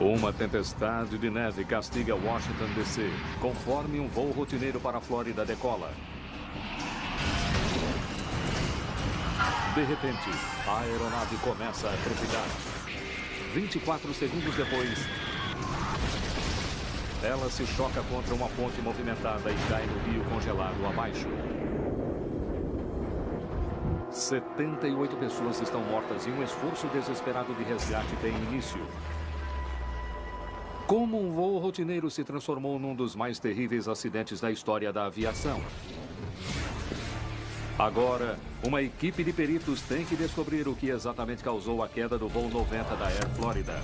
Uma tempestade de neve castiga Washington DC, conforme um voo rotineiro para a Flórida decola. De repente, a aeronave começa a trepidar. 24 segundos depois, ela se choca contra uma ponte movimentada e cai no rio congelado abaixo. 78 pessoas estão mortas e um esforço desesperado de resgate tem início. Como um voo rotineiro se transformou num dos mais terríveis acidentes da história da aviação? Agora, uma equipe de peritos tem que descobrir o que exatamente causou a queda do voo 90 da Air Florida.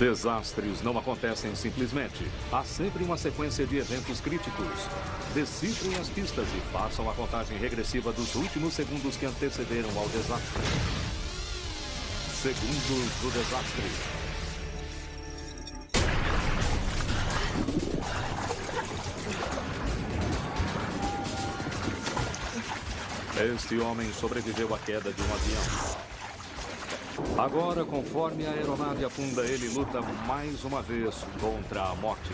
Desastres não acontecem simplesmente. Há sempre uma sequência de eventos críticos. Decifrem as pistas e façam a contagem regressiva dos últimos segundos que antecederam ao desastre. Segundos do desastre. Este homem sobreviveu à queda de um avião. Agora, conforme a aeronave afunda, ele luta mais uma vez contra a morte.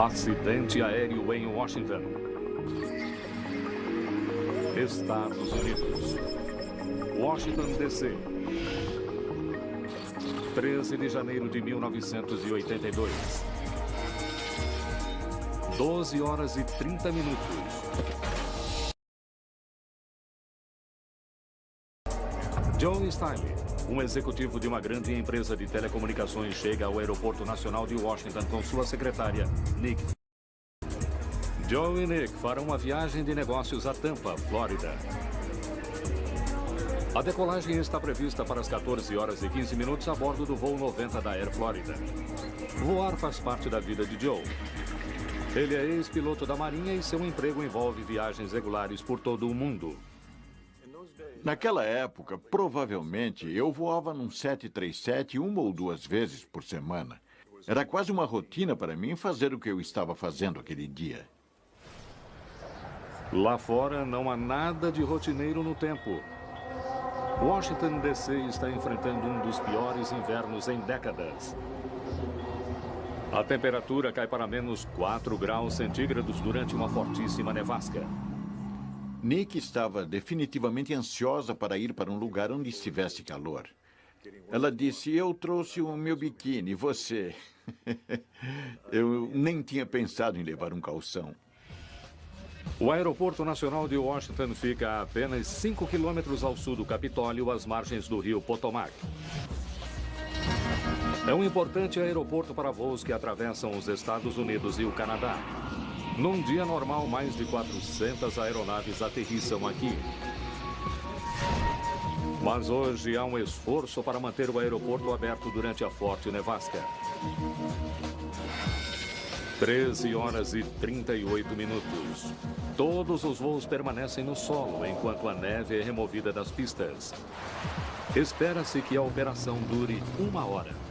Acidente aéreo em Washington. Estados Unidos. Washington, D.C. 13 de janeiro de 1982. 12 horas e 30 minutos. Joe Stiley, um executivo de uma grande empresa de telecomunicações, chega ao Aeroporto Nacional de Washington com sua secretária, Nick. Joe e Nick farão uma viagem de negócios a Tampa, Flórida. A decolagem está prevista para as 14 horas e 15 minutos a bordo do voo 90 da Air Florida. Voar faz parte da vida de Joe. Ele é ex-piloto da Marinha e seu emprego envolve viagens regulares por todo o mundo. Naquela época, provavelmente, eu voava num 737 uma ou duas vezes por semana. Era quase uma rotina para mim fazer o que eu estava fazendo aquele dia. Lá fora não há nada de rotineiro no tempo. Washington, D.C. está enfrentando um dos piores invernos em décadas. A temperatura cai para menos 4 graus centígrados durante uma fortíssima nevasca. Nick estava definitivamente ansiosa para ir para um lugar onde estivesse calor. Ela disse, eu trouxe o meu biquíni, você... eu nem tinha pensado em levar um calção. O Aeroporto Nacional de Washington fica a apenas 5 quilômetros ao sul do Capitólio, às margens do rio Potomac. É um importante aeroporto para voos que atravessam os Estados Unidos e o Canadá. Num dia normal, mais de 400 aeronaves aterrissam aqui. Mas hoje há um esforço para manter o aeroporto aberto durante a forte nevasca. 13 horas e 38 minutos. Todos os voos permanecem no solo enquanto a neve é removida das pistas. Espera-se que a operação dure uma hora.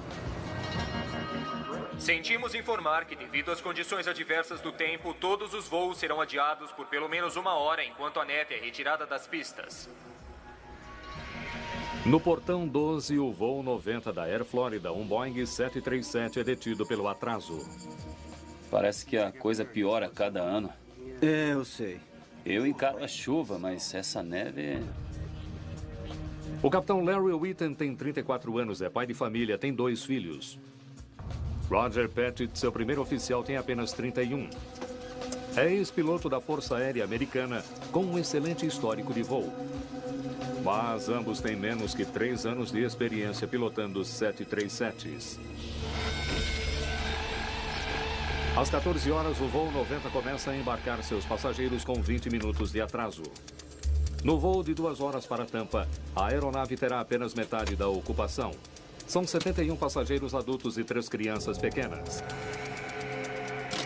Sentimos informar que, devido às condições adversas do tempo, todos os voos serão adiados por pelo menos uma hora enquanto a neve é retirada das pistas. No portão 12, o voo 90 da Air Florida, um Boeing 737 é detido pelo atraso. Parece que a coisa piora a cada ano. É, eu sei. Eu encaro a chuva, mas essa neve é... O capitão Larry Whitten tem 34 anos, é pai de família, tem dois filhos. Roger Pettit, seu primeiro oficial, tem apenas 31. É ex-piloto da Força Aérea Americana, com um excelente histórico de voo. Mas ambos têm menos que três anos de experiência pilotando 737s. Às 14 horas, o voo 90 começa a embarcar seus passageiros com 20 minutos de atraso. No voo de duas horas para Tampa, a aeronave terá apenas metade da ocupação. São 71 passageiros adultos e três crianças pequenas.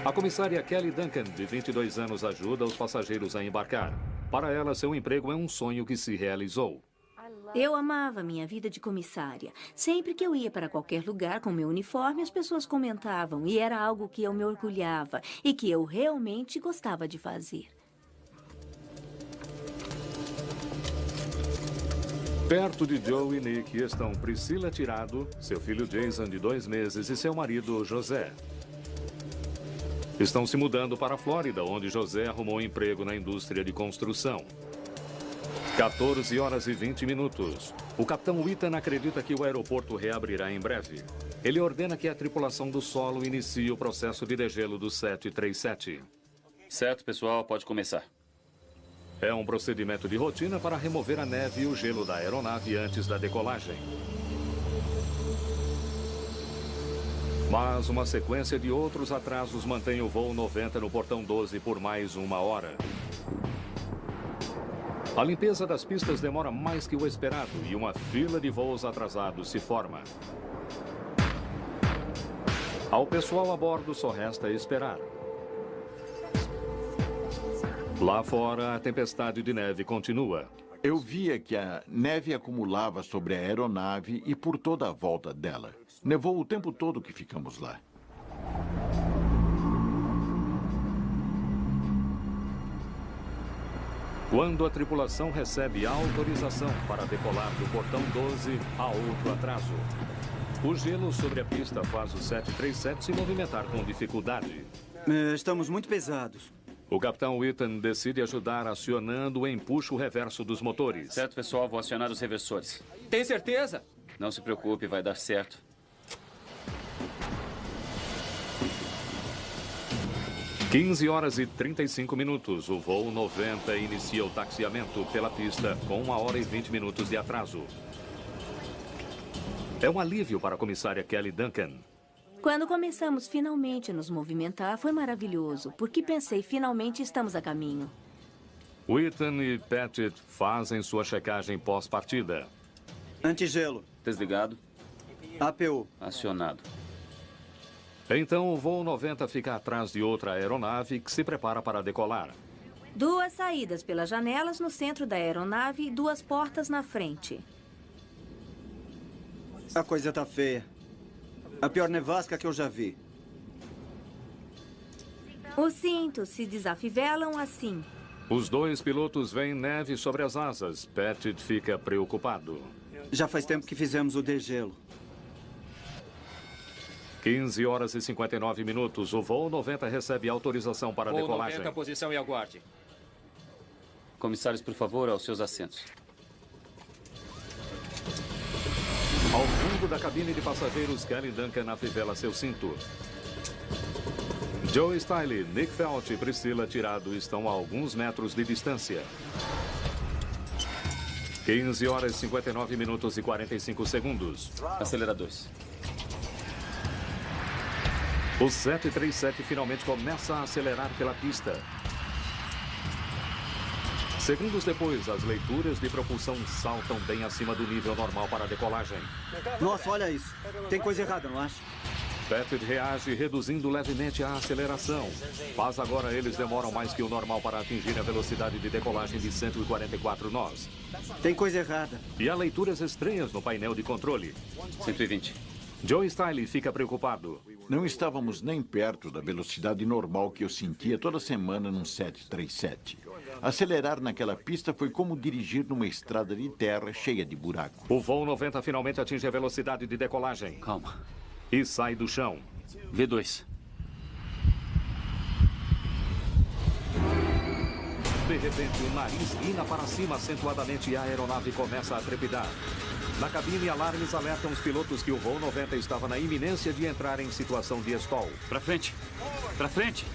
A comissária Kelly Duncan, de 22 anos, ajuda os passageiros a embarcar. Para ela, seu emprego é um sonho que se realizou. Eu amava minha vida de comissária. Sempre que eu ia para qualquer lugar com meu uniforme, as pessoas comentavam, e era algo que eu me orgulhava e que eu realmente gostava de fazer. Perto de Joe e Nick estão Priscila Tirado, seu filho Jason, de dois meses, e seu marido José. Estão se mudando para a Flórida, onde José arrumou um emprego na indústria de construção. 14 horas e 20 minutos. O capitão Witten acredita que o aeroporto reabrirá em breve. Ele ordena que a tripulação do solo inicie o processo de degelo do 737. Certo, pessoal, pode começar. É um procedimento de rotina para remover a neve e o gelo da aeronave antes da decolagem. Mas uma sequência de outros atrasos mantém o voo 90 no portão 12 por mais uma hora. A limpeza das pistas demora mais que o esperado e uma fila de voos atrasados se forma. Ao pessoal a bordo só resta esperar. Lá fora, a tempestade de neve continua. Eu via que a neve acumulava sobre a aeronave e por toda a volta dela. Nevou o tempo todo que ficamos lá. Quando a tripulação recebe autorização para decolar do portão 12, há outro atraso. O gelo sobre a pista faz o 737 se movimentar com dificuldade. Eh, Estamos muito pesados. O capitão Witten decide ajudar acionando o empuxo reverso dos motores. Certo, pessoal, vou acionar os reversores. Tem certeza? Não se preocupe, vai dar certo. 15 horas e 35 minutos. O voo 90 inicia o taxiamento pela pista com uma hora e 20 minutos de atraso. É um alívio para a comissária Kelly Duncan. Quando começamos finalmente a nos movimentar, foi maravilhoso, porque pensei, finalmente estamos a caminho. Witten e Pettit fazem sua checagem pós-partida. Antigelo. Desligado, APU. acionado. Então o voo 90 fica atrás de outra aeronave que se prepara para decolar. Duas saídas pelas janelas no centro da aeronave e duas portas na frente. A coisa tá feia. A pior nevasca que eu já vi. Os cintos se desafivelam assim. Os dois pilotos veem neve sobre as asas. Pettit fica preocupado. Já faz tempo que fizemos o degelo. 15 horas e 59 minutos. O voo 90 recebe autorização para Voo decolagem. 90, posição e aguarde. Comissários, por favor, aos seus assentos. Ao fundo da cabine de passageiros, Kelly Duncan afivela seu cinto. Joe Stiley, Nick Felt e Priscila Tirado estão a alguns metros de distância. 15 horas 59 minutos e 45 segundos. Aceleradores. O 737 finalmente começa a acelerar pela pista. Segundos depois, as leituras de propulsão saltam bem acima do nível normal para a decolagem. Nossa, olha isso. Tem coisa errada, não acha? Pettit reage reduzindo levemente a aceleração. Mas agora eles demoram mais que o normal para atingir a velocidade de decolagem de 144 nós. Tem coisa errada. E há leituras estranhas no painel de controle. 120. Joe Stiley fica preocupado. Não estávamos nem perto da velocidade normal que eu sentia toda semana num 737. Acelerar naquela pista foi como dirigir numa estrada de terra cheia de buraco. O voo 90 finalmente atinge a velocidade de decolagem Calma. e sai do chão. V2. De repente, o nariz guina para cima acentuadamente e a aeronave começa a trepidar. Na cabine, alarmes alertam os pilotos que o voo 90 estava na iminência de entrar em situação de stall. Pra frente. Pra frente.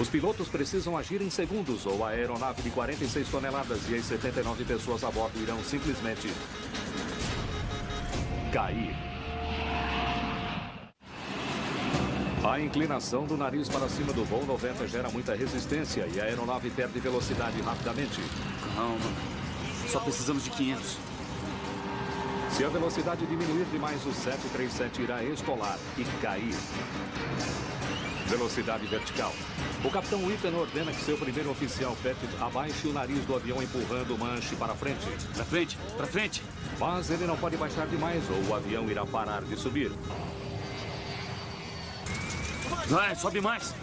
Os pilotos precisam agir em segundos ou a aeronave de 46 toneladas e as 79 pessoas a bordo irão simplesmente cair. A inclinação do nariz para cima do voo 90 gera muita resistência e a aeronave perde velocidade rapidamente. Calma. Só precisamos de 500. Se a velocidade diminuir demais, o 737 irá escolar e cair. Velocidade vertical. O capitão Witten ordena que seu primeiro oficial, Pettit, abaixe o nariz do avião empurrando o manche para frente. Para frente, para frente. Mas ele não pode baixar demais ou o avião irá parar de subir. Vai, sobe mais.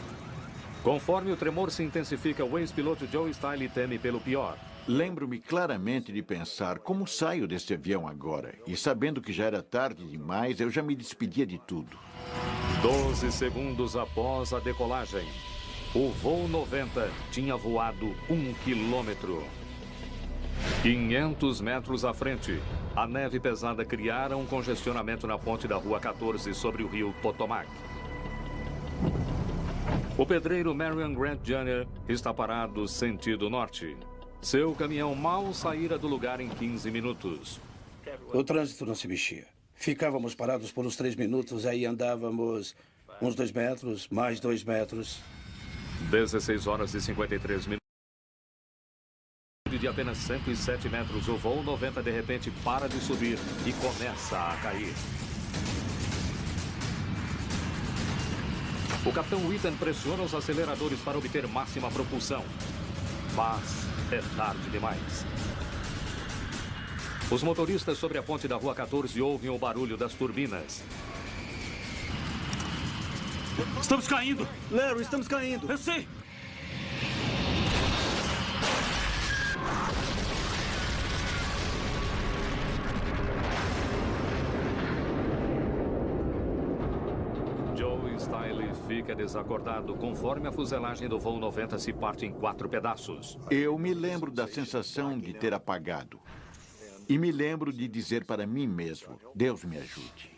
Conforme o tremor se intensifica, o ex-piloto Joe Style teme pelo pior. Lembro-me claramente de pensar como saio deste avião agora. E sabendo que já era tarde demais, eu já me despedia de tudo. 12 segundos após a decolagem, o voo 90 tinha voado um quilômetro. 500 metros à frente, a neve pesada criara um congestionamento na ponte da Rua 14 sobre o rio Potomac. O pedreiro Marion Grant Jr. está parado sentido norte. Seu caminhão mal saíra do lugar em 15 minutos. O trânsito não se mexia. Ficávamos parados por uns três minutos, aí andávamos uns dois metros, mais dois metros. 16 horas e 53 minutos. De apenas 107 metros, o voo 90 de repente para de subir e começa a cair. O capitão Witten pressiona os aceleradores para obter máxima propulsão. Mas é tarde demais. Os motoristas sobre a ponte da Rua 14 ouvem o barulho das turbinas. Estamos caindo. Larry, estamos caindo. Eu sei. Joe Style fica desacordado conforme a fuselagem do voo 90 se parte em quatro pedaços. Eu me lembro da sensação de ter apagado. E me lembro de dizer para mim mesmo: Deus me ajude.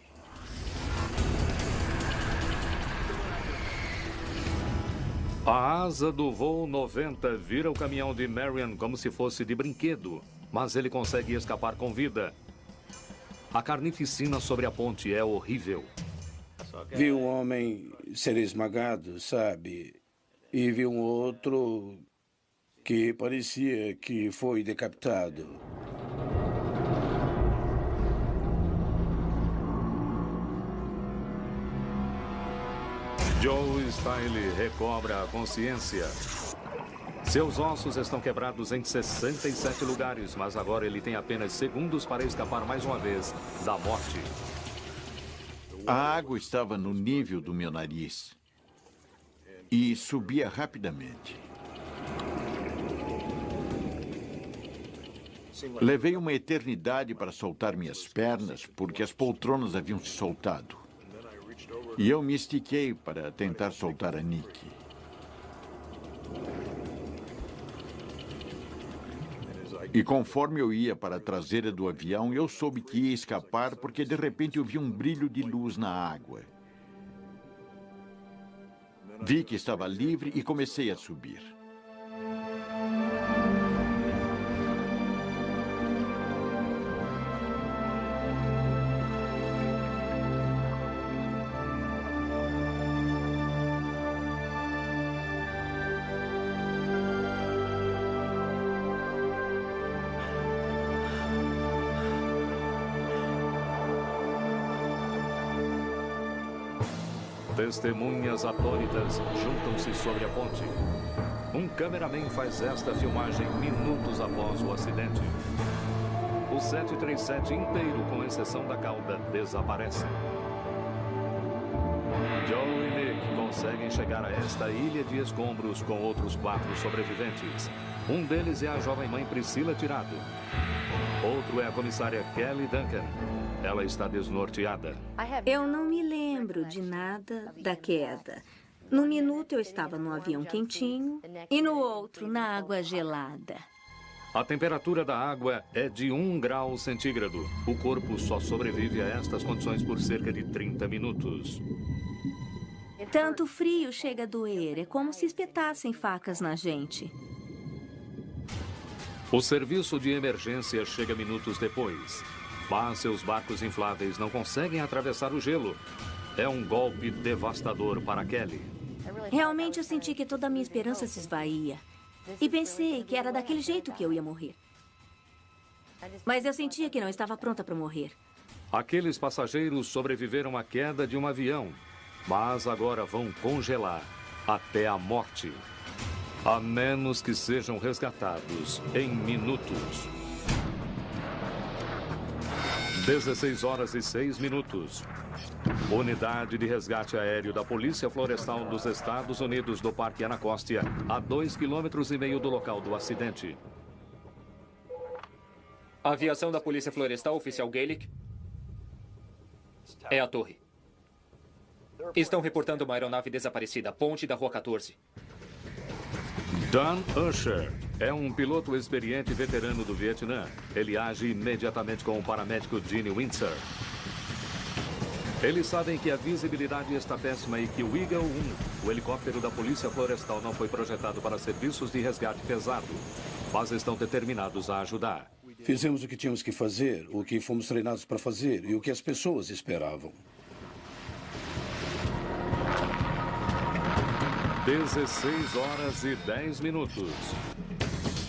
A asa do voo 90 vira o caminhão de Marion como se fosse de brinquedo, mas ele consegue escapar com vida. A carnificina sobre a ponte é horrível. Vi um homem ser esmagado, sabe? E vi um outro que parecia que foi decapitado. Joe Style recobra a consciência. Seus ossos estão quebrados em 67 lugares, mas agora ele tem apenas segundos para escapar mais uma vez da morte. A água estava no nível do meu nariz e subia rapidamente. Levei uma eternidade para soltar minhas pernas porque as poltronas haviam se soltado. E eu me estiquei para tentar soltar a Nick. E conforme eu ia para a traseira do avião, eu soube que ia escapar porque de repente eu vi um brilho de luz na água. Vi que estava livre e comecei a subir. Testemunhas atônitas juntam-se sobre a ponte. Um cameraman faz esta filmagem minutos após o acidente. O 737 inteiro, com exceção da cauda, desaparece. Joe e Nick conseguem chegar a esta ilha de escombros com outros quatro sobreviventes. Um deles é a jovem mãe Priscila Tirado. Outro é a comissária Kelly Duncan. Ela está desnorteada. Eu não lembro de nada da queda. No minuto eu estava no avião quentinho e no outro na água gelada. A temperatura da água é de 1 grau centígrado. O corpo só sobrevive a estas condições por cerca de 30 minutos. Tanto frio chega a doer. É como se espetassem facas na gente. O serviço de emergência chega minutos depois. Mas seus barcos infláveis não conseguem atravessar o gelo. É um golpe devastador para Kelly. Realmente eu senti que toda a minha esperança se esvaía. E pensei que era daquele jeito que eu ia morrer. Mas eu sentia que não estava pronta para morrer. Aqueles passageiros sobreviveram à queda de um avião, mas agora vão congelar até a morte. A menos que sejam resgatados em minutos. 16 horas e 6 minutos. Unidade de resgate aéreo da Polícia Florestal dos Estados Unidos do Parque Anacostia, a 2,5 quilômetros e meio do local do acidente. Aviação da Polícia Florestal, oficial Gaelic. É a torre. Estão reportando uma aeronave desaparecida, ponte da Rua 14. Dan Usher é um piloto experiente veterano do Vietnã. Ele age imediatamente com o paramédico Gene Windsor. Eles sabem que a visibilidade está péssima e que o Eagle 1, o helicóptero da Polícia Florestal, não foi projetado para serviços de resgate pesado, mas estão determinados a ajudar. Fizemos o que tínhamos que fazer, o que fomos treinados para fazer e o que as pessoas esperavam. 16 horas e 10 minutos.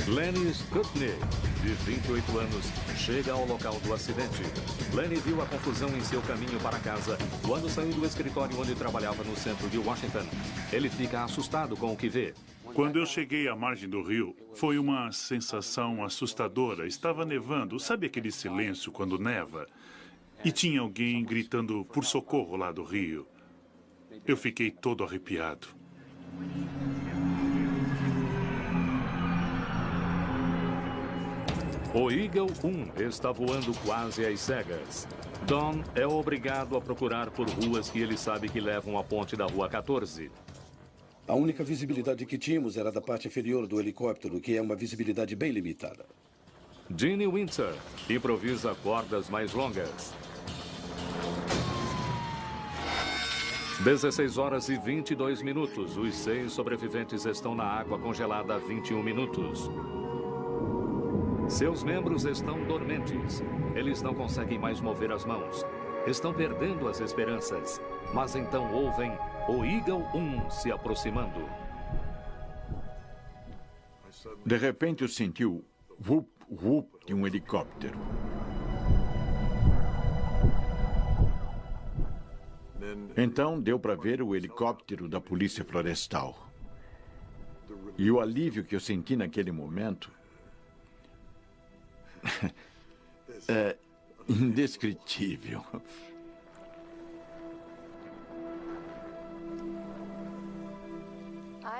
Lenny Skutnik, de 28 anos, chega ao local do acidente. Lenny viu a confusão em seu caminho para casa quando saiu do escritório onde trabalhava no centro de Washington. Ele fica assustado com o que vê. Quando eu cheguei à margem do rio, foi uma sensação assustadora. Estava nevando. Sabe aquele silêncio quando neva? E tinha alguém gritando por socorro lá do rio. Eu fiquei todo arrepiado. O Eagle 1 está voando quase às cegas. Don é obrigado a procurar por ruas que ele sabe que levam à ponte da Rua 14. A única visibilidade que tínhamos era da parte inferior do helicóptero, que é uma visibilidade bem limitada. Gene Windsor improvisa cordas mais longas. 16 horas e 22 minutos. Os seis sobreviventes estão na água congelada há 21 minutos. Seus membros estão dormentes. Eles não conseguem mais mover as mãos. Estão perdendo as esperanças. Mas então ouvem o Eagle 1 se aproximando. De repente eu senti o whoop, whoop de um helicóptero. Então deu para ver o helicóptero da Polícia Florestal. E o alívio que eu senti naquele momento é indescritível.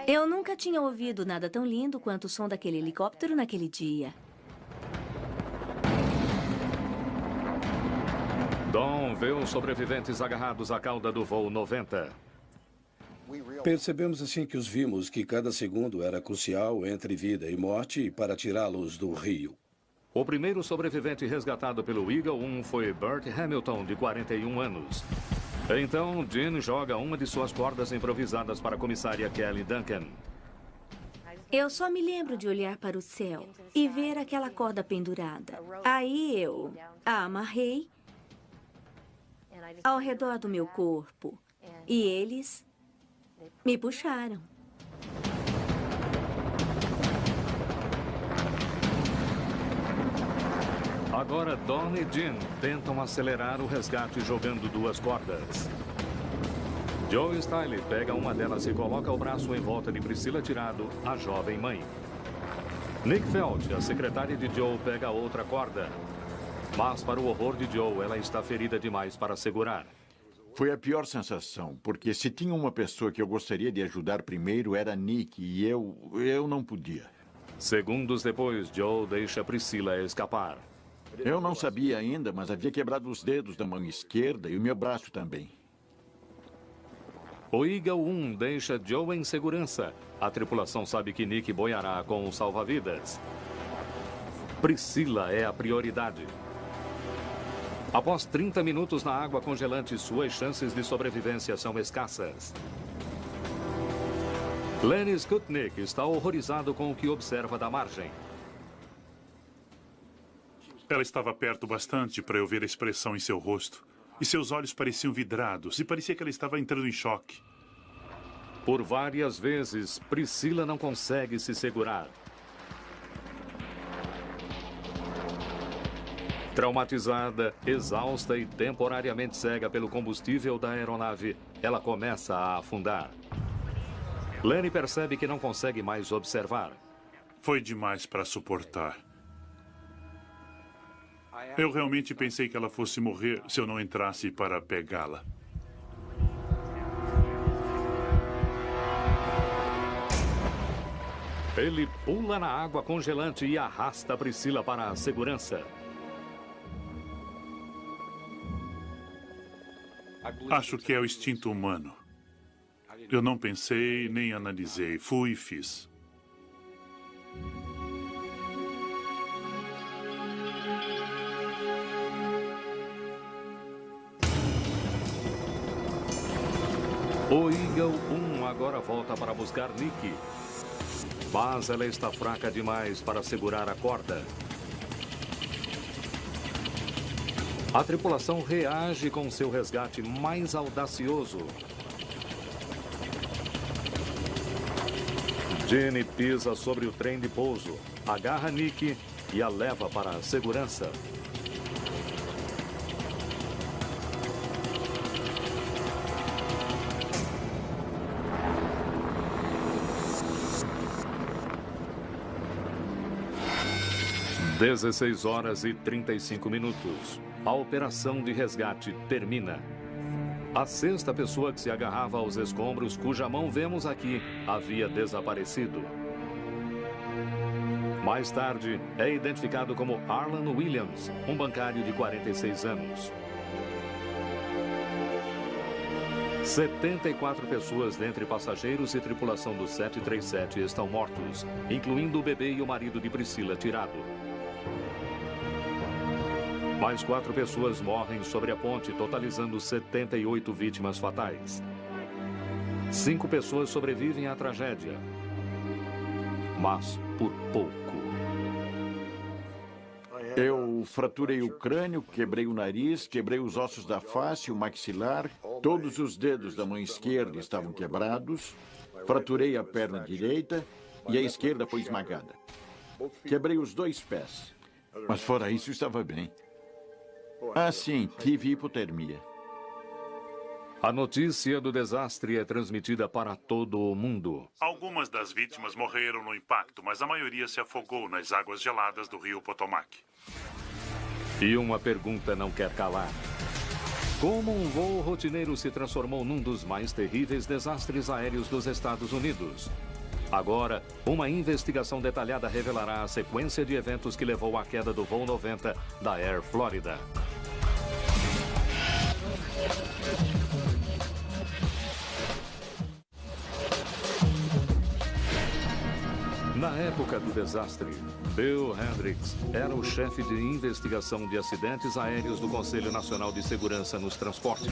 Eu nunca tinha ouvido nada tão lindo quanto o som daquele helicóptero naquele dia. Dom vê os sobreviventes agarrados à cauda do voo 90. Percebemos assim que os vimos que cada segundo era crucial entre vida e morte para tirá-los do rio. O primeiro sobrevivente resgatado pelo Eagle 1 foi Bert Hamilton, de 41 anos. Então, Jean joga uma de suas cordas improvisadas para a comissária Kelly Duncan. Eu só me lembro de olhar para o céu e ver aquela corda pendurada. Aí eu a amarrei ao redor do meu corpo e eles me puxaram. Agora Don e Jean tentam acelerar o resgate jogando duas cordas. Joe Style pega uma delas e coloca o braço em volta de Priscila Tirado, a jovem mãe. Nick Feld, a secretária de Joe, pega outra corda. Mas, para o horror de Joe, ela está ferida demais para segurar. Foi a pior sensação, porque se tinha uma pessoa que eu gostaria de ajudar primeiro era Nick e eu, eu não podia. Segundos depois, Joe deixa Priscila escapar. Eu não sabia ainda, mas havia quebrado os dedos da mão esquerda e o meu braço também. O Eagle 1 deixa Joe em segurança. A tripulação sabe que Nick boiará com o salva-vidas. Priscila é a prioridade. Após 30 minutos na água congelante, suas chances de sobrevivência são escassas. Lenny Skutnik está horrorizado com o que observa da margem. Ela estava perto bastante para eu ver a expressão em seu rosto. E seus olhos pareciam vidrados e parecia que ela estava entrando em choque. Por várias vezes, Priscila não consegue se segurar. Traumatizada, exausta e temporariamente cega pelo combustível da aeronave, ela começa a afundar. Lenny percebe que não consegue mais observar. Foi demais para suportar. Eu realmente pensei que ela fosse morrer se eu não entrasse para pegá-la. Ele pula na água congelante e arrasta Priscila para a segurança. Acho que é o instinto humano. Eu não pensei nem analisei. Fui e fiz. O Eagle 1 agora volta para buscar Nick. Mas ela está fraca demais para segurar a corda. A tripulação reage com seu resgate mais audacioso. Jenny pisa sobre o trem de pouso, agarra Nick e a leva para a segurança. Dezesseis horas e 35 minutos. A operação de resgate termina. A sexta pessoa que se agarrava aos escombros, cuja mão vemos aqui, havia desaparecido. Mais tarde, é identificado como Arlan Williams, um bancário de 46 anos. 74 pessoas dentre passageiros e tripulação do 737 estão mortos, incluindo o bebê e o marido de Priscila tirado. Mais quatro pessoas morrem sobre a ponte, totalizando 78 vítimas fatais. Cinco pessoas sobrevivem à tragédia, mas por pouco. Eu fraturei o crânio, quebrei o nariz, quebrei os ossos da face, o maxilar, todos os dedos da mão esquerda estavam quebrados, fraturei a perna direita e a esquerda foi esmagada. Quebrei os dois pés, mas fora isso estava bem. Ah, sim, tive hipotermia. A notícia do desastre é transmitida para todo o mundo. Algumas das vítimas morreram no impacto, mas a maioria se afogou nas águas geladas do rio Potomac. E uma pergunta não quer calar. Como um voo rotineiro se transformou num dos mais terríveis desastres aéreos dos Estados Unidos? Agora, uma investigação detalhada revelará a sequência de eventos que levou à queda do voo 90 da Air Florida. Na época do desastre, Bill Hendricks era o chefe de investigação de acidentes aéreos do Conselho Nacional de Segurança nos Transportes.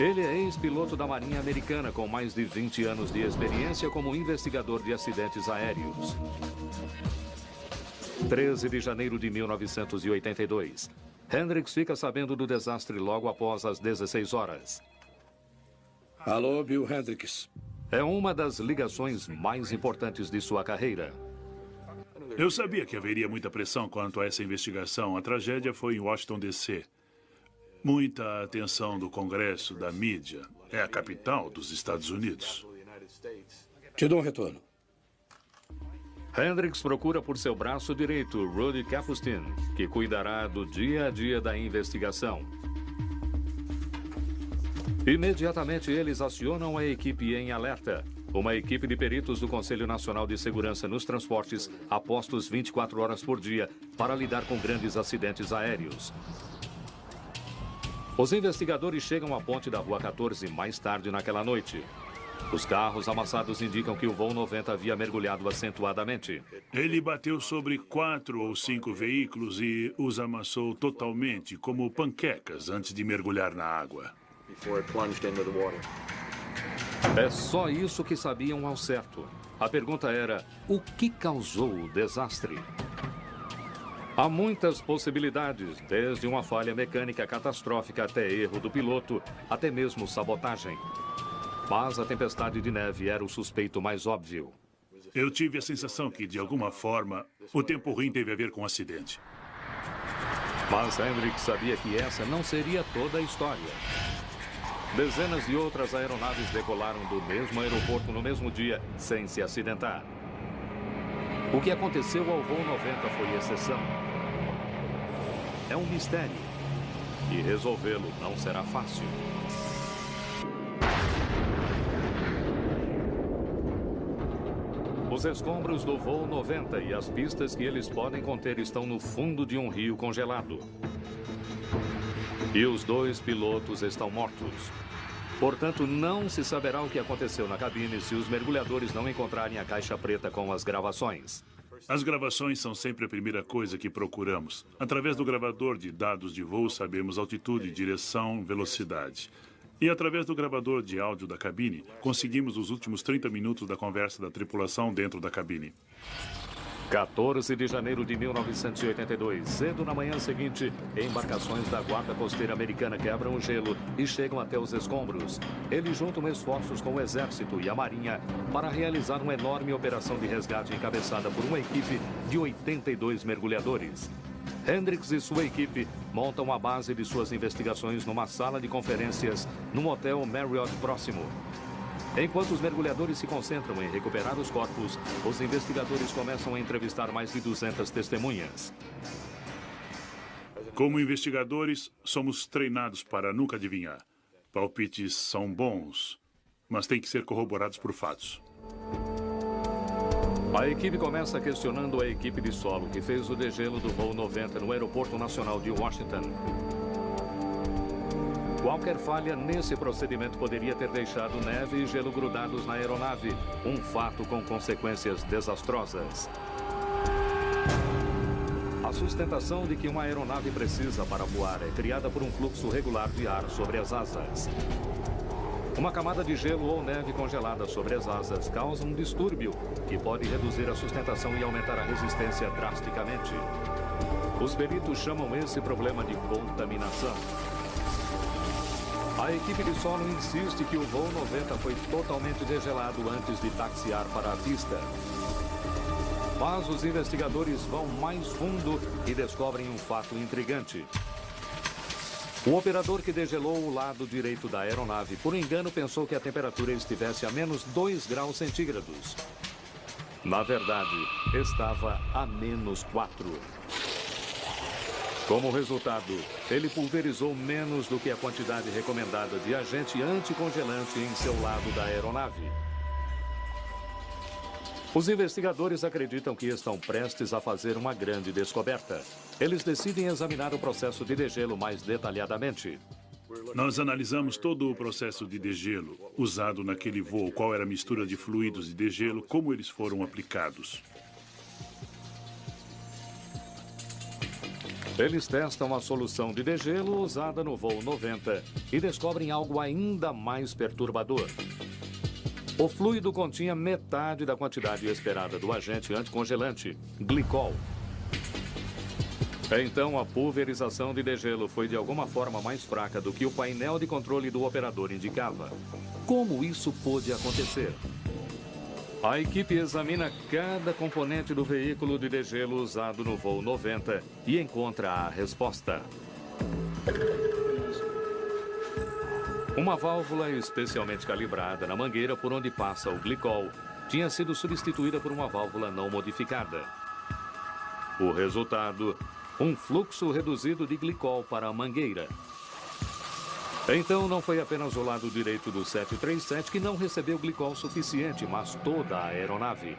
Ele é ex-piloto da Marinha Americana com mais de 20 anos de experiência como investigador de acidentes aéreos. 13 de janeiro de 1982. Hendricks fica sabendo do desastre logo após as 16 horas. Alô, Bill Hendricks. É uma das ligações mais importantes de sua carreira. Eu sabia que haveria muita pressão quanto a essa investigação. A tragédia foi em Washington, D.C. Muita atenção do Congresso, da mídia. É a capital dos Estados Unidos. Te dou um retorno. Hendricks procura por seu braço direito, Rudy Capustin, que cuidará do dia a dia da investigação. Imediatamente eles acionam a equipe em alerta. Uma equipe de peritos do Conselho Nacional de Segurança nos Transportes, apostos 24 horas por dia, para lidar com grandes acidentes aéreos. Os investigadores chegam à ponte da Rua 14 mais tarde naquela noite. Os carros amassados indicam que o voo 90 havia mergulhado acentuadamente. Ele bateu sobre quatro ou cinco veículos e os amassou totalmente, como panquecas, antes de mergulhar na água. É só isso que sabiam ao certo. A pergunta era: o que causou o desastre? Há muitas possibilidades, desde uma falha mecânica catastrófica até erro do piloto, até mesmo sabotagem. Mas a tempestade de neve era o suspeito mais óbvio. Eu tive a sensação que, de alguma forma, o tempo ruim teve a ver com o acidente. Mas Hendricks sabia que essa não seria toda a história. Dezenas de outras aeronaves decolaram do mesmo aeroporto no mesmo dia, sem se acidentar. O que aconteceu ao voo 90 foi exceção. É um mistério. E resolvê-lo não será fácil. Os escombros do voo 90 e as pistas que eles podem conter estão no fundo de um rio congelado. E os dois pilotos estão mortos. Portanto, não se saberá o que aconteceu na cabine se os mergulhadores não encontrarem a caixa preta com as gravações. As gravações são sempre a primeira coisa que procuramos. Através do gravador de dados de voo, sabemos altitude, direção, velocidade. E através do gravador de áudio da cabine, conseguimos os últimos 30 minutos da conversa da tripulação dentro da cabine. 14 de janeiro de 1982, cedo na manhã seguinte, embarcações da Guarda Costeira Americana quebram o gelo e chegam até os escombros. Eles juntam esforços com o Exército e a Marinha para realizar uma enorme operação de resgate encabeçada por uma equipe de 82 mergulhadores. Hendricks e sua equipe montam a base de suas investigações numa sala de conferências num hotel Marriott próximo. Enquanto os mergulhadores se concentram em recuperar os corpos, os investigadores começam a entrevistar mais de 200 testemunhas. Como investigadores, somos treinados para nunca adivinhar. Palpites são bons, mas têm que ser corroborados por fatos. A equipe começa questionando a equipe de solo que fez o degelo do voo 90 no Aeroporto Nacional de Washington. Qualquer falha nesse procedimento poderia ter deixado neve e gelo grudados na aeronave, um fato com consequências desastrosas. A sustentação de que uma aeronave precisa para voar é criada por um fluxo regular de ar sobre as asas. Uma camada de gelo ou neve congelada sobre as asas causa um distúrbio que pode reduzir a sustentação e aumentar a resistência drasticamente. Os peritos chamam esse problema de contaminação. A equipe de solo insiste que o voo 90 foi totalmente degelado antes de taxiar para a pista. Mas os investigadores vão mais fundo e descobrem um fato intrigante. O operador que degelou o lado direito da aeronave, por engano, pensou que a temperatura estivesse a menos 2 graus centígrados. Na verdade, estava a menos 4. Como resultado, ele pulverizou menos do que a quantidade recomendada de agente anticongelante em seu lado da aeronave. Os investigadores acreditam que estão prestes a fazer uma grande descoberta. Eles decidem examinar o processo de degelo mais detalhadamente. Nós analisamos todo o processo de degelo usado naquele voo, qual era a mistura de fluidos de degelo, como eles foram aplicados. Eles testam a solução de degelo usada no voo 90 e descobrem algo ainda mais perturbador. O fluido continha metade da quantidade esperada do agente anticongelante, glicol. Então, a pulverização de degelo foi de alguma forma mais fraca do que o painel de controle do operador indicava. Como isso pôde acontecer? A equipe examina cada componente do veículo de degelo usado no voo 90 e encontra a resposta. Uma válvula especialmente calibrada na mangueira por onde passa o glicol tinha sido substituída por uma válvula não modificada. O resultado, um fluxo reduzido de glicol para a mangueira. Então, não foi apenas o lado direito do 737 que não recebeu glicol suficiente, mas toda a aeronave.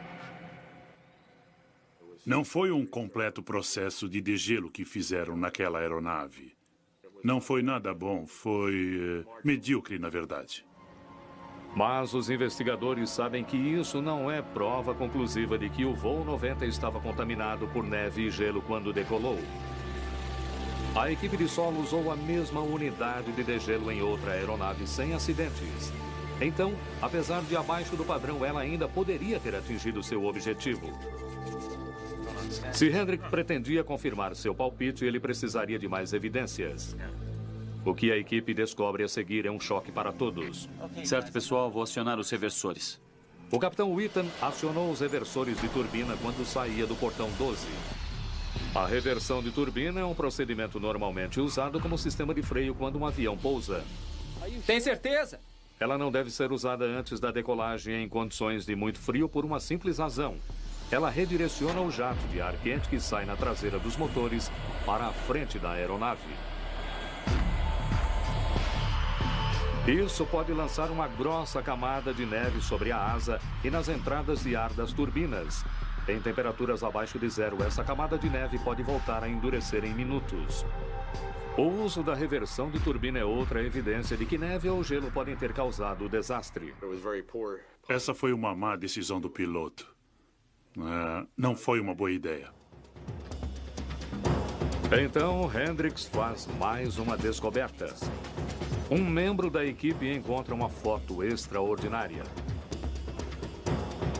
Não foi um completo processo de degelo que fizeram naquela aeronave. Não foi nada bom, foi uh, medíocre, na verdade. Mas os investigadores sabem que isso não é prova conclusiva de que o voo 90 estava contaminado por neve e gelo quando decolou. A equipe de solo usou a mesma unidade de degelo em outra aeronave sem acidentes. Então, apesar de abaixo do padrão, ela ainda poderia ter atingido seu objetivo. Se Hendrick pretendia confirmar seu palpite, ele precisaria de mais evidências. O que a equipe descobre a seguir é um choque para todos. Certo, pessoal, vou acionar os reversores. O capitão Witten acionou os reversores de turbina quando saía do portão 12. A reversão de turbina é um procedimento normalmente usado como sistema de freio quando um avião pousa. Tem certeza? Ela não deve ser usada antes da decolagem em condições de muito frio por uma simples razão. Ela redireciona o jato de ar quente que sai na traseira dos motores para a frente da aeronave. Isso pode lançar uma grossa camada de neve sobre a asa e nas entradas de ar das turbinas. Em temperaturas abaixo de zero, essa camada de neve pode voltar a endurecer em minutos. O uso da reversão de turbina é outra evidência de que neve ou gelo podem ter causado o desastre. Essa foi uma má decisão do piloto. É, não foi uma boa ideia. Então, Hendricks faz mais uma descoberta. Um membro da equipe encontra uma foto extraordinária.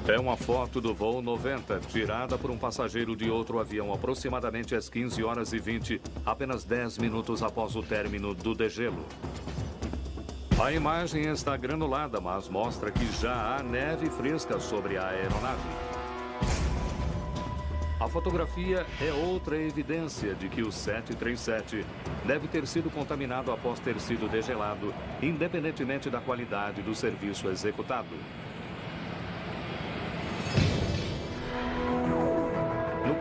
É uma foto do voo 90, tirada por um passageiro de outro avião aproximadamente às 15 horas e 20, apenas 10 minutos após o término do degelo. A imagem está granulada, mas mostra que já há neve fresca sobre a aeronave. A fotografia é outra evidência de que o 737 deve ter sido contaminado após ter sido degelado, independentemente da qualidade do serviço executado.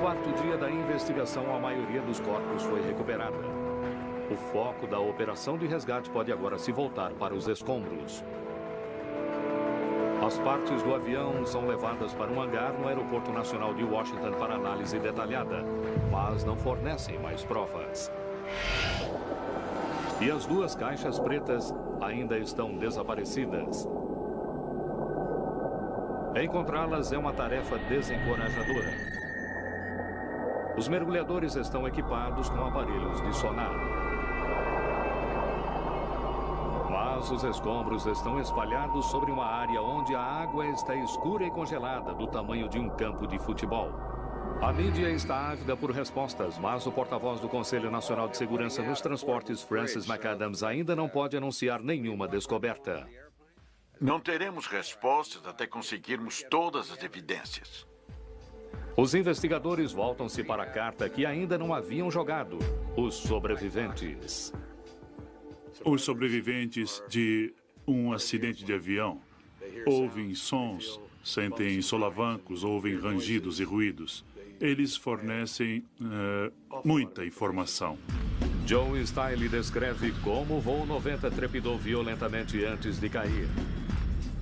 Quarto dia da investigação, a maioria dos corpos foi recuperada. O foco da operação de resgate pode agora se voltar para os escombros. As partes do avião são levadas para um hangar no Aeroporto Nacional de Washington para análise detalhada, mas não fornecem mais provas. E as duas caixas pretas ainda estão desaparecidas. Encontrá-las é uma tarefa desencorajadora. Os mergulhadores estão equipados com aparelhos de sonar. Mas os escombros estão espalhados sobre uma área onde a água está escura e congelada, do tamanho de um campo de futebol. A mídia está ávida por respostas, mas o porta-voz do Conselho Nacional de Segurança nos Transportes, Francis McAdams, ainda não pode anunciar nenhuma descoberta. Não teremos respostas até conseguirmos todas as evidências. Os investigadores voltam-se para a carta que ainda não haviam jogado: os sobreviventes. Os sobreviventes de um acidente de avião ouvem sons, sentem solavancos, ouvem rangidos e ruídos. Eles fornecem uh, muita informação. Joe Style descreve como o voo 90 trepidou violentamente antes de cair.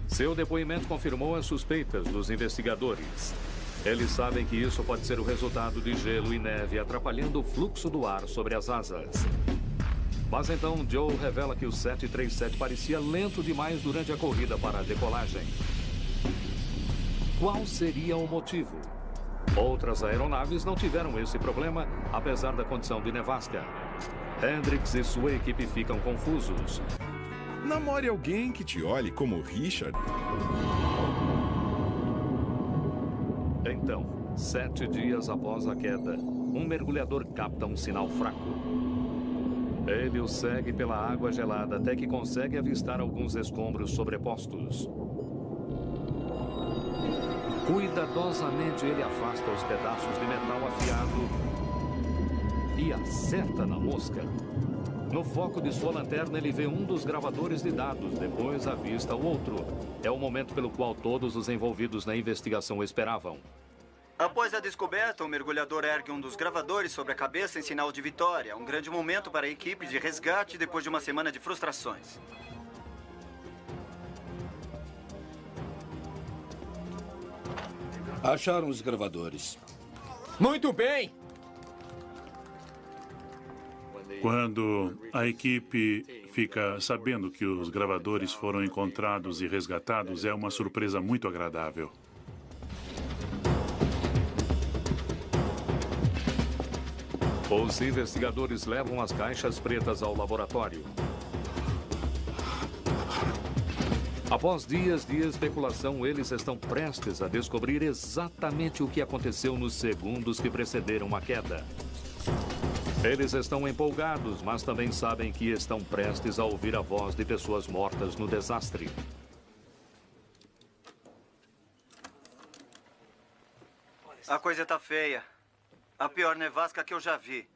Seu depoimento confirmou as suspeitas dos investigadores. Eles sabem que isso pode ser o resultado de gelo e neve atrapalhando o fluxo do ar sobre as asas. Mas então Joe revela que o 737 parecia lento demais durante a corrida para a decolagem. Qual seria o motivo? Outras aeronaves não tiveram esse problema, apesar da condição de nevasca. Hendrix e sua equipe ficam confusos. Namore alguém que te olhe como Richard. Então, sete dias após a queda, um mergulhador capta um sinal fraco. Ele o segue pela água gelada até que consegue avistar alguns escombros sobrepostos. Cuidadosamente ele afasta os pedaços de metal afiado e acerta na mosca. No foco de sua lanterna, ele vê um dos gravadores de dados, depois avista o outro. É o momento pelo qual todos os envolvidos na investigação esperavam. Após a descoberta, o mergulhador ergue um dos gravadores sobre a cabeça em sinal de vitória. Um grande momento para a equipe de resgate depois de uma semana de frustrações. Acharam os gravadores. Muito bem! Quando a equipe fica sabendo que os gravadores foram encontrados e resgatados, é uma surpresa muito agradável. Os investigadores levam as caixas pretas ao laboratório. Após dias de especulação, eles estão prestes a descobrir exatamente o que aconteceu nos segundos que precederam a queda. Eles estão empolgados, mas também sabem que estão prestes a ouvir a voz de pessoas mortas no desastre. A coisa tá feia. A pior nevasca que eu já vi.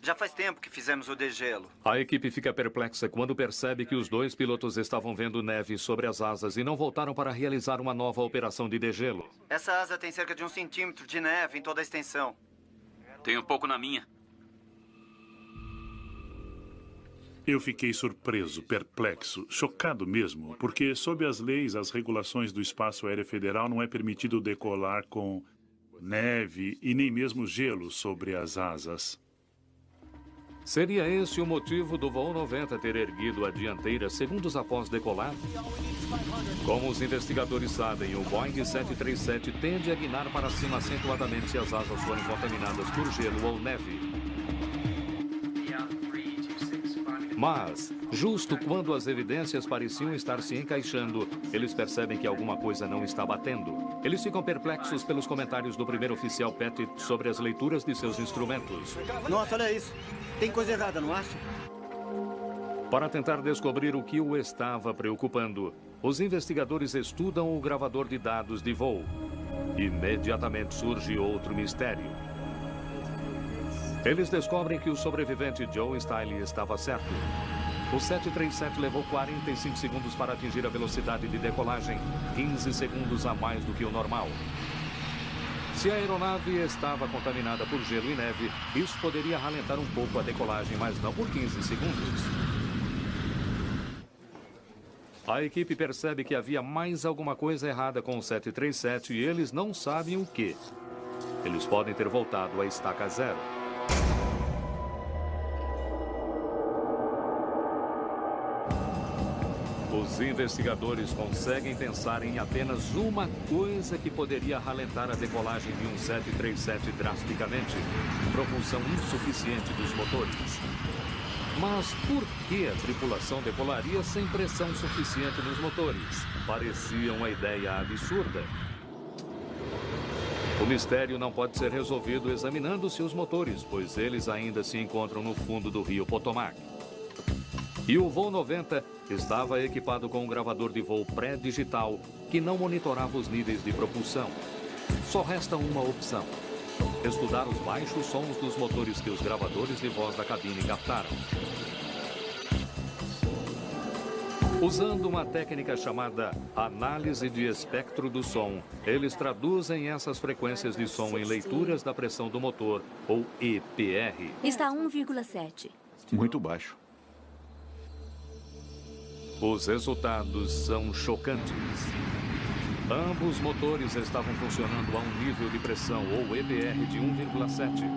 Já faz tempo que fizemos o degelo. A equipe fica perplexa quando percebe que os dois pilotos estavam vendo neve sobre as asas e não voltaram para realizar uma nova operação de degelo. Essa asa tem cerca de um centímetro de neve em toda a extensão. Tem um pouco na minha. Eu fiquei surpreso, perplexo, chocado mesmo, porque, sob as leis, as regulações do Espaço Aéreo Federal, não é permitido decolar com neve e nem mesmo gelo sobre as asas. Seria esse o motivo do voo 90 ter erguido a dianteira segundos após decolar? Como os investigadores sabem, o Boeing 737 tende a guinar para cima acentuadamente se as asas forem contaminadas por gelo ou neve. Mas, justo quando as evidências pareciam estar se encaixando, eles percebem que alguma coisa não está batendo. Eles ficam perplexos pelos comentários do primeiro oficial Pettit sobre as leituras de seus instrumentos. Nossa, olha isso. Tem coisa errada, não acha? Para tentar descobrir o que o estava preocupando, os investigadores estudam o gravador de dados de voo. Imediatamente surge outro mistério. Eles descobrem que o sobrevivente Joe Style estava certo. O 737 levou 45 segundos para atingir a velocidade de decolagem, 15 segundos a mais do que o normal. Se a aeronave estava contaminada por gelo e neve, isso poderia ralentar um pouco a decolagem, mas não por 15 segundos. A equipe percebe que havia mais alguma coisa errada com o 737 e eles não sabem o que. Eles podem ter voltado à estaca zero. Os investigadores conseguem pensar em apenas uma coisa que poderia ralentar a decolagem de um 737 drasticamente: propulsão insuficiente dos motores. Mas por que a tripulação decolaria sem pressão suficiente nos motores? Parecia uma ideia absurda. O mistério não pode ser resolvido examinando-se os motores, pois eles ainda se encontram no fundo do rio Potomac. E o voo 90 estava equipado com um gravador de voo pré-digital que não monitorava os níveis de propulsão. Só resta uma opção: estudar os baixos sons dos motores que os gravadores de voz da cabine captaram. Usando uma técnica chamada análise de espectro do som, eles traduzem essas frequências de som em leituras da pressão do motor, ou EPR. Está 1,7. Muito baixo. Os resultados são chocantes. Ambos motores estavam funcionando a um nível de pressão, ou EPR, de 1,7.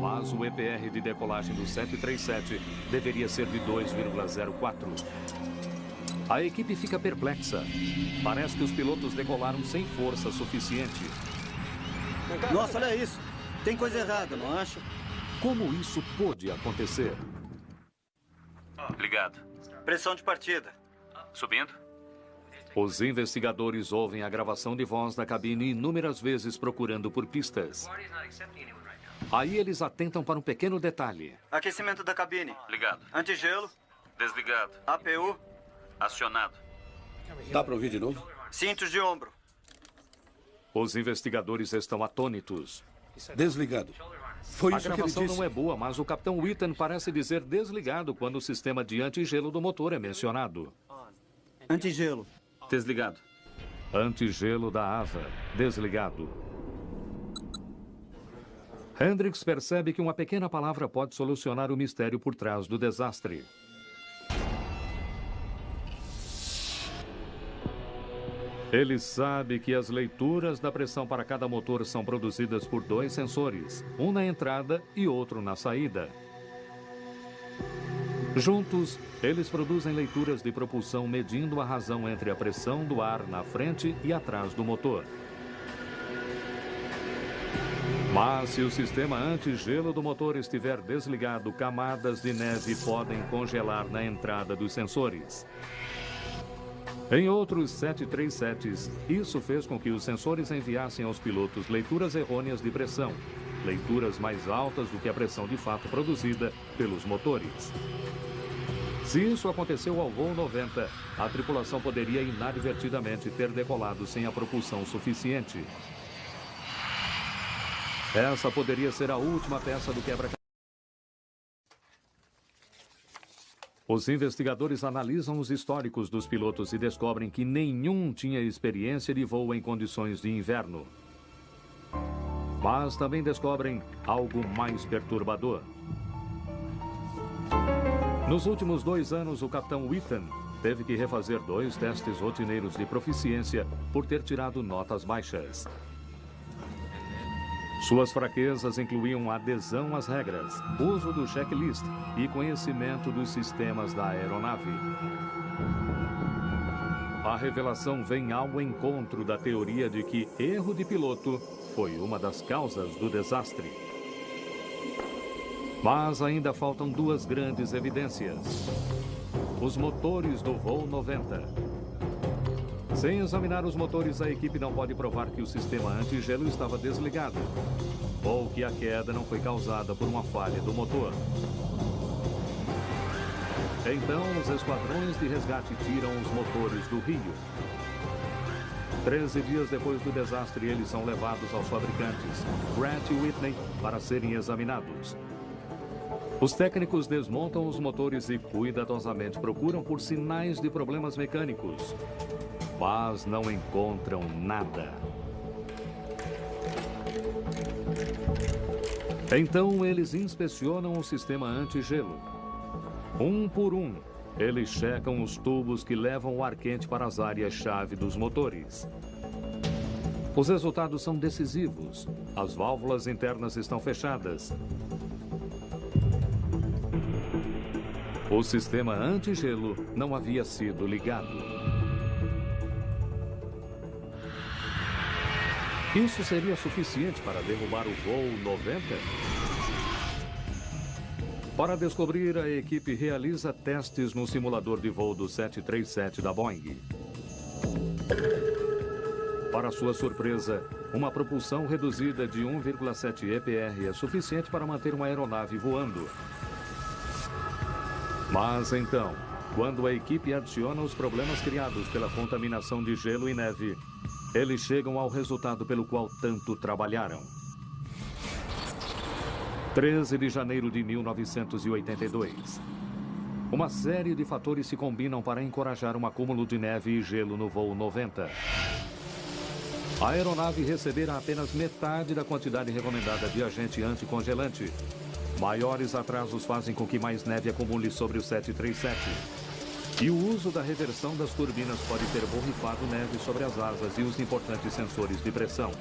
Mas o EPR de decolagem do 737 deveria ser de 2,04. A equipe fica perplexa. Parece que os pilotos decolaram sem força suficiente. Nossa, olha isso. Tem coisa errada, não acha? Como isso pôde acontecer? Ligado. Pressão de partida. Subindo? Os investigadores ouvem a gravação de voz da cabine inúmeras vezes procurando por pistas. Aí eles atentam para um pequeno detalhe. Aquecimento da cabine. Ligado. Antigelo. Desligado. APU. Acionado. Dá para ouvir de novo? Cintos de ombro. Os investigadores estão atônitos. Desligado. Foi a isso que ele gravação disse. não é boa, mas o capitão Witten parece dizer desligado quando o sistema de antigelo do motor é mencionado. Antigelo. Desligado. Antigelo da asa, desligado. Hendrix percebe que uma pequena palavra pode solucionar o mistério por trás do desastre. Ele sabe que as leituras da pressão para cada motor são produzidas por dois sensores, um na entrada e outro na saída. Juntos, eles produzem leituras de propulsão medindo a razão entre a pressão do ar na frente e atrás do motor. Mas se o sistema antigelo do motor estiver desligado, camadas de neve podem congelar na entrada dos sensores. Em outros 737s, isso fez com que os sensores enviassem aos pilotos leituras errôneas de pressão, leituras mais altas do que a pressão de fato produzida pelos motores. Se isso aconteceu ao voo 90, a tripulação poderia inadvertidamente ter decolado sem a propulsão suficiente. Essa poderia ser a última peça do quebra-cabeça. Os investigadores analisam os históricos dos pilotos e descobrem que nenhum tinha experiência de voo em condições de inverno. Mas também descobrem algo mais perturbador. Nos últimos dois anos, o capitão Witten teve que refazer dois testes rotineiros de proficiência por ter tirado notas baixas. Suas fraquezas incluíam adesão às regras, uso do checklist e conhecimento dos sistemas da aeronave. A revelação vem ao encontro da teoria de que erro de piloto foi uma das causas do desastre. Mas ainda faltam duas grandes evidências. Os motores do voo 90 sem examinar os motores, a equipe não pode provar que o sistema antigelo estava desligado ou que a queda não foi causada por uma falha do motor. Então, os esquadrões de resgate tiram os motores do rio. Treze dias depois do desastre, eles são levados aos fabricantes, Grant e Whitney, para serem examinados. Os técnicos desmontam os motores e cuidadosamente procuram por sinais de problemas mecânicos mas não encontram nada. Então eles inspecionam o sistema anti-gelo. Um por um, eles checam os tubos que levam o ar quente para as áreas-chave dos motores. Os resultados são decisivos. As válvulas internas estão fechadas. O sistema anti-gelo não havia sido ligado. Isso seria suficiente para derrubar o voo 90? Para descobrir, a equipe realiza testes no simulador de voo do 737 da Boeing. Para sua surpresa, uma propulsão reduzida de 1,7 EPR é suficiente para manter uma aeronave voando. Mas então, quando a equipe adiciona os problemas criados pela contaminação de gelo e neve, eles chegam ao resultado pelo qual tanto trabalharam. 13 de janeiro de 1982. Uma série de fatores se combinam para encorajar um acúmulo de neve e gelo no voo 90. A aeronave receberá apenas metade da quantidade recomendada de agente anticongelante. Maiores atrasos fazem com que mais neve acumule sobre o 737. E o uso da reversão das turbinas pode ter borrifado neve sobre as asas e os importantes sensores de pressão.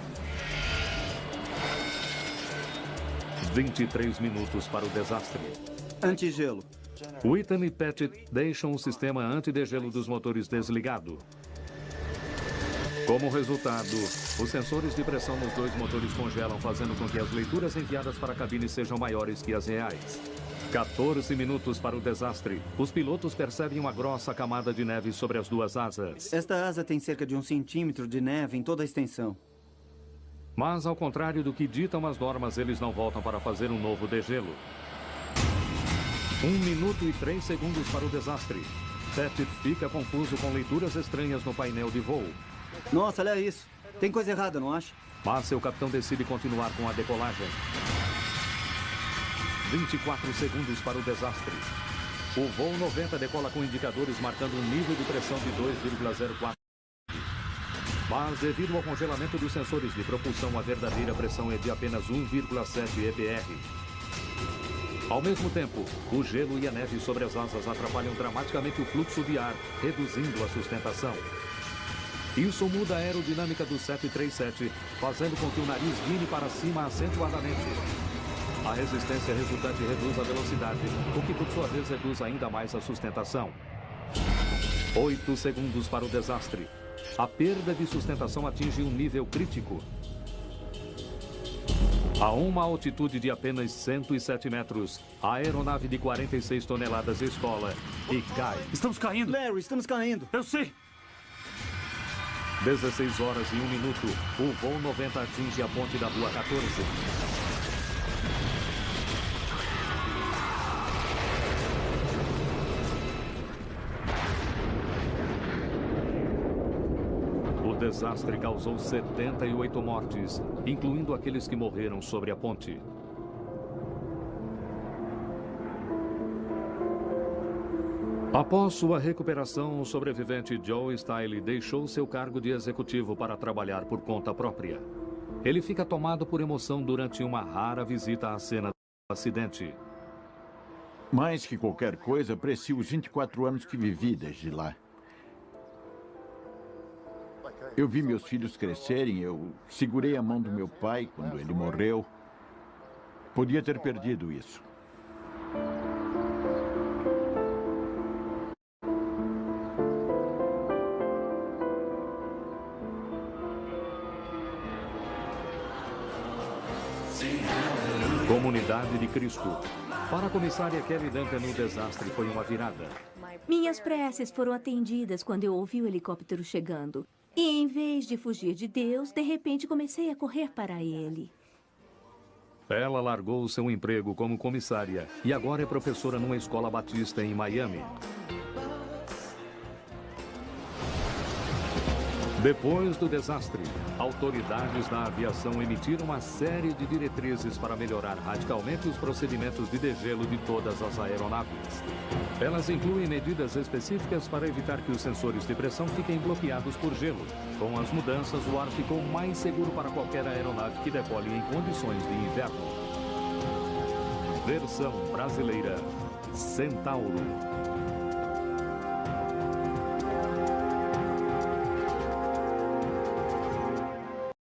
23 minutos para o desastre. Antigelo. Whitney e Pettit deixam o sistema antidegelo dos motores desligado. Como resultado, os sensores de pressão nos dois motores congelam, fazendo com que as leituras enviadas para a cabine sejam maiores que as reais. 14 minutos para o desastre. Os pilotos percebem uma grossa camada de neve sobre as duas asas. Esta asa tem cerca de um centímetro de neve em toda a extensão. Mas, ao contrário do que ditam as normas, eles não voltam para fazer um novo degelo. Um minuto e três segundos para o desastre. Pettit fica confuso com leituras estranhas no painel de voo. Nossa, olha isso. Tem coisa errada, não acha? Mas seu capitão decide continuar com a decolagem. 24 segundos para o desastre. O voo 90 decola com indicadores marcando um nível de pressão de 2,04. Mas, devido ao congelamento dos sensores de propulsão, a verdadeira pressão é de apenas 1,7 EPR. Ao mesmo tempo, o gelo e a neve sobre as asas atrapalham dramaticamente o fluxo de ar, reduzindo a sustentação. Isso muda a aerodinâmica do 737, fazendo com que o nariz guine para cima acentuadamente. A resistência resultante reduz a velocidade, o que por sua vez reduz ainda mais a sustentação. Oito segundos para o desastre. A perda de sustentação atinge um nível crítico. A uma altitude de apenas 107 metros, a aeronave de 46 toneladas escola e cai. Estamos caindo! Larry, estamos caindo! Eu sei! 16 horas e 1 minuto, o voo 90 atinge a ponte da Rua 14. Desastre causou 78 mortes, incluindo aqueles que morreram sobre a ponte. Após sua recuperação, o sobrevivente Joe Style deixou seu cargo de executivo para trabalhar por conta própria. Ele fica tomado por emoção durante uma rara visita à cena do acidente. Mais que qualquer coisa, aprecio os 24 anos que vivi desde lá. Eu vi meus filhos crescerem, eu segurei a mão do meu pai quando ele morreu. Podia ter perdido isso. Comunidade de Cristo. Para a comissária Kelly Duncan, o desastre foi uma virada. Minhas preces foram atendidas quando eu ouvi o helicóptero chegando. E em vez de fugir de Deus, de repente comecei a correr para ele. Ela largou seu emprego como comissária e agora é professora numa escola batista em Miami. Depois do desastre, autoridades da aviação emitiram uma série de diretrizes para melhorar radicalmente os procedimentos de degelo de todas as aeronaves. Elas incluem medidas específicas para evitar que os sensores de pressão fiquem bloqueados por gelo. Com as mudanças, o ar ficou mais seguro para qualquer aeronave que decole em condições de inverno. Versão brasileira Centauro.